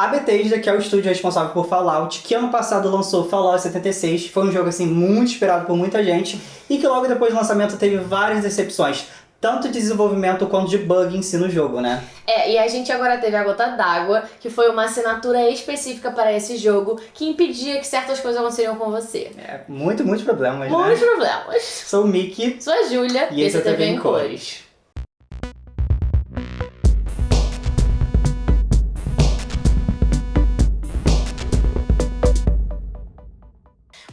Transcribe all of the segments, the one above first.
A Bethesda, que é o estúdio responsável por Fallout, que ano passado lançou Fallout 76, foi um jogo assim muito esperado por muita gente e que logo depois do lançamento teve várias decepções tanto de desenvolvimento quanto de bug em si no jogo, né? É, e a gente agora teve a Gota d'Água, que foi uma assinatura específica para esse jogo, que impedia que certas coisas aconteceriam com você. É, muito, muitos problemas, Muitos né? problemas. Sou o Mickey. Sou a Júlia, E esse é o TV em cores. O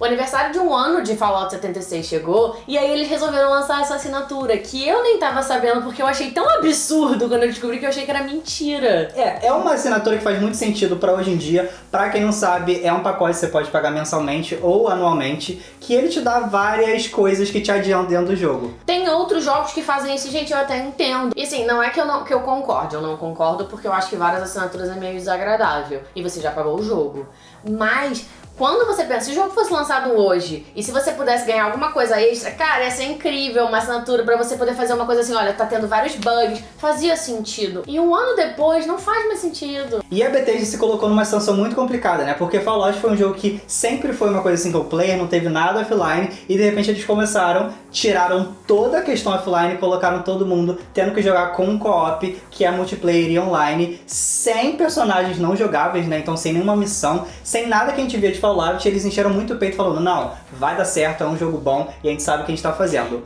aniversário de um ano de Fallout 76 chegou e aí eles resolveram lançar essa assinatura que eu nem tava sabendo porque eu achei tão absurdo quando eu descobri que eu achei que era mentira. É, é uma assinatura que faz muito sentido pra hoje em dia. Pra quem não sabe, é um pacote que você pode pagar mensalmente ou anualmente, que ele te dá várias coisas que te adiantam dentro do jogo. Tem outros jogos que fazem isso, gente, eu até entendo. E assim, não é que eu não que eu concorde, eu não concordo porque eu acho que várias assinaturas é meio desagradável e você já pagou o jogo. Mas quando você pensa, se o jogo fosse lançado hoje e se você pudesse ganhar alguma coisa extra, cara, ia ser incrível uma assinatura pra você poder fazer uma coisa assim, olha, tá tendo vários bugs, fazia sentido. E um ano depois não faz mais sentido. E a Bethesda se colocou numa situação muito complicada, né? Porque Fallout foi um jogo que sempre foi uma coisa single player, não teve nada offline, e de repente eles começaram, tiraram toda a questão offline e colocaram todo mundo tendo que jogar com um co-op, que é multiplayer e online, sem personagens não jogáveis, né? Então sem nenhuma missão, sem nada que a gente via de Fallout, eles encheram muito o peito falando, não, vai dar certo, é um jogo bom e a gente sabe o que a gente tá fazendo.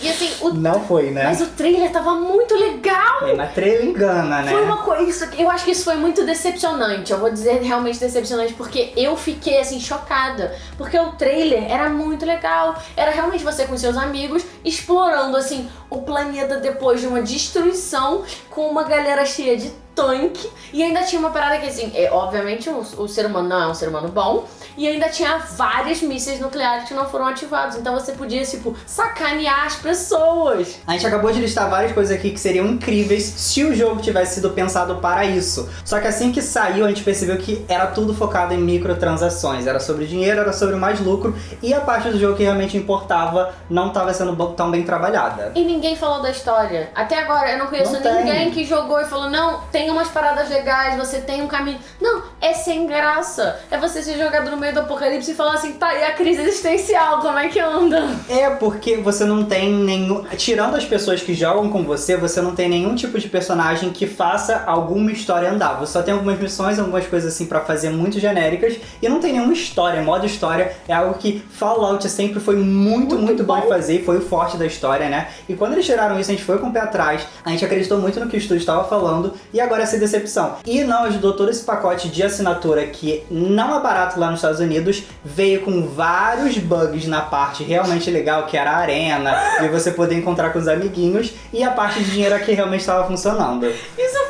E assim, o... Não foi, né? mas o trailer tava muito legal. É, mas trailer engana, né? Foi uma coisa, eu acho que isso foi muito decepcionante. Eu vou dizer realmente decepcionante porque eu fiquei assim chocada, porque o trailer era muito legal. Era realmente você com seus amigos explorando assim o planeta depois de uma destruição com uma galera cheia de tanque e ainda tinha uma parada que assim, é, obviamente o, o ser humano não é um ser humano bom e ainda tinha vários mísseis nucleares que não foram ativados, então você podia tipo sacanear as pessoas. A gente acabou de listar várias coisas aqui que seriam incríveis se o jogo tivesse sido pensado para isso. Só que assim que saiu, a gente percebeu que era tudo focado em microtransações. Era sobre dinheiro, era sobre mais lucro, e a parte do jogo que realmente importava não estava sendo tão bem trabalhada. E ninguém falou da história. Até agora eu não conheço Não ninguém que jogou e falou: não, tem umas paradas legais, você tem um caminho. Não, é sem graça. É você ser jogado no meio do apocalipse e falar assim: tá, e a crise existencial, como é que anda? É porque você não tem nenhum. Tirando as pessoas que jogam com você, você não tem nenhum tipo de personagem que faça alguma história andar. Você só tem algumas missões, algumas coisas assim pra fazer muito genéricas e não tem nenhuma história. Modo história é algo que Fallout sempre foi muito, muito, Muito bom em bom. fazer e foi o forte da história, né? E quando eles tiraram isso, a gente foi com o pé atrás, a gente acreditou muito no que o estúdio estava falando e agora essa decepção. E não ajudou todo esse pacote de assinatura que não é barato lá nos Estados Unidos, veio com vários bugs na parte realmente legal, que era a arena, e você poder encontrar com os amiguinhos, e a parte de dinheiro que realmente estava funcionando. Isso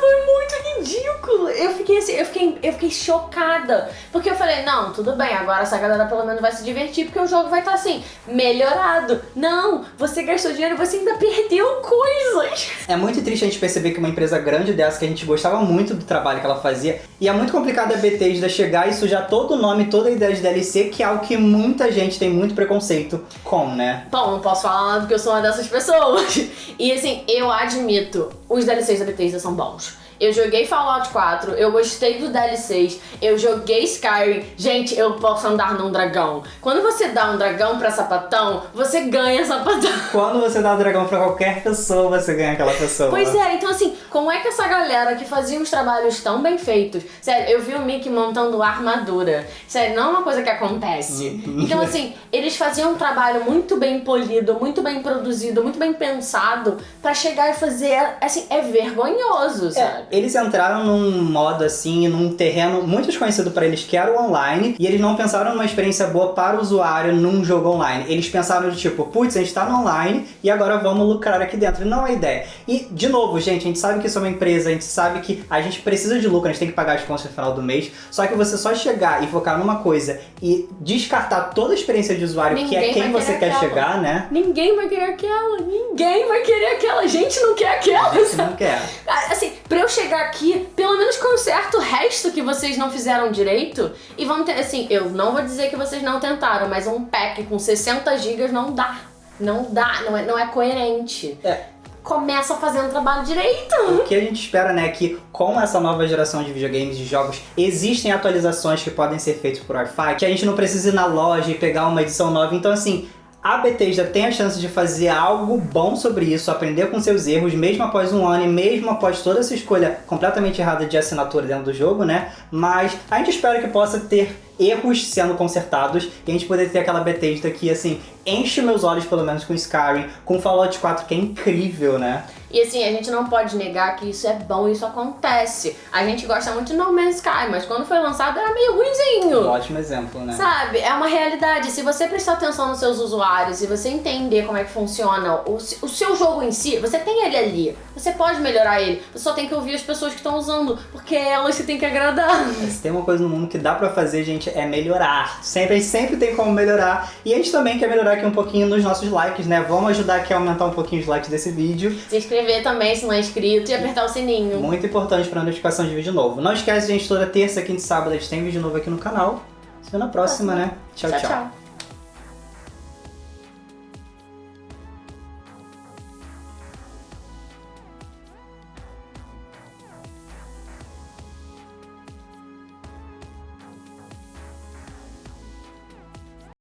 ridículo. Eu fiquei assim, eu fiquei, eu fiquei chocada. Porque eu falei, não, tudo bem, agora essa galera pelo menos vai se divertir, porque o jogo vai estar assim, melhorado. Não, você gastou dinheiro e você ainda perdeu coisas. É muito triste a gente perceber que uma empresa grande dessa, que a gente gostava muito do trabalho que ela fazia, e é muito complicado a Bethesda chegar e sujar todo o nome, toda a ideia de DLC, que é algo que muita gente tem muito preconceito com, né? Bom, não posso falar nada porque eu sou uma dessas pessoas. E assim, eu admito, os DLCs da Bethesda são bons. Eu joguei Fallout 4, eu gostei do DLCs, eu joguei Skyrim. Gente, eu posso andar num dragão. Quando você dá um dragão pra sapatão, você ganha sapatão. Quando você dá o dragão pra qualquer pessoa, você ganha aquela pessoa. Pois é, então assim, como é que essa galera que fazia uns trabalhos tão bem feitos, sério, eu vi o Mickey montando armadura, sério, não é uma coisa que acontece. Então assim, eles faziam um trabalho muito bem polido, muito bem produzido, muito bem pensado, pra chegar e fazer, assim, é vergonhoso, sabe? É, eles entraram num modo assim, num terreno muito desconhecido para eles, que era o online, e eles não pensaram numa experiência boa para o usuário num jogo online. Eles pensaram de tipo, putz, a gente tá no online e agora vamos lucrar aqui dentro. Não é ideia. E, de novo, gente, a gente sabe que isso é uma empresa, a gente sabe que a gente precisa de lucro, a gente tem que pagar as contas no final do mês, só que você só chegar e focar numa coisa e descartar toda a experiência de usuário, que é Ninguém quem você quer aquela. chegar, né? Ninguém vai querer aquela, ninguém vai querer aquela, a gente não quer aquela, Você sabe? não quer. Ah, Assim, pra eu chegar aqui, pelo menos conserta o resto que vocês não fizeram direito. E vão ter, assim, eu não vou dizer que vocês não tentaram, mas um pack com 60 GB não dá. Não dá, não é, não é coerente. É, começa fazendo o trabalho direito. O que a gente espera, né, é que com essa nova geração de videogames e jogos, existem atualizações que podem ser feitas por Wi-Fi, que a gente não precisa ir na loja e pegar uma edição nova. Então, assim, a Bethesda tem a chance de fazer algo bom sobre isso, aprender com seus erros, mesmo após um ano e mesmo após toda essa escolha completamente errada de assinatura dentro do jogo, né? Mas a gente espera que possa ter erros sendo consertados e a gente poder ter aquela Bethesda que, assim, enche meus olhos pelo menos com Skyrim, com Fallout 4 que é incrível, né? E assim, a gente não pode negar que isso é bom, isso acontece. A gente gosta muito de No Man's Sky, mas quando foi lançado era meio ruimzinho. Um ótimo exemplo, né? Sabe? É uma realidade. Se você prestar atenção nos seus usuários e você entender como é que funciona o, o seu jogo em si, você tem ele ali. Você pode melhorar ele. Você só tem que ouvir as pessoas que estão usando, porque é elas que tem que agradar. Se tem uma coisa no mundo que dá pra fazer, gente, é melhorar. Sempre, a gente sempre tem como melhorar. E a gente também quer melhorar aqui um pouquinho nos nossos likes, né? Vamos ajudar aqui a aumentar um pouquinho os likes desse vídeo. Se inscrever também se não é inscrito e apertar o sininho. Muito importante para notificação de vídeo novo. Não esquece, gente, toda terça, quinta e sábado a gente tem vídeo novo aqui no canal. Se vê na próxima, né? tchau. tchau. tchau. tchau.